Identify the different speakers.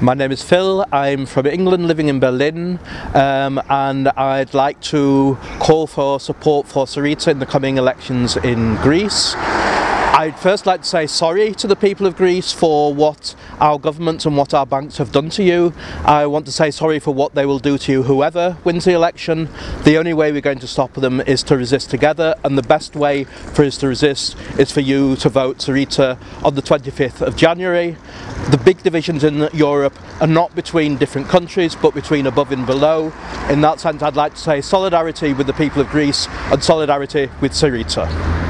Speaker 1: My name is Phil, I'm from England living in Berlin um, and I'd like to call for support for Syriza in the coming elections in Greece. I'd first like to say sorry to the people of Greece for what our government and what our banks have done to you. I want to say sorry for what they will do to you whoever wins the election. The only way we're going to stop them is to resist together and the best way for us to resist is for you to vote Syriza on the 25th of January. The big divisions in Europe are not between different countries but between above and below. In that sense I'd like to say solidarity with the people of Greece and solidarity with Syriza.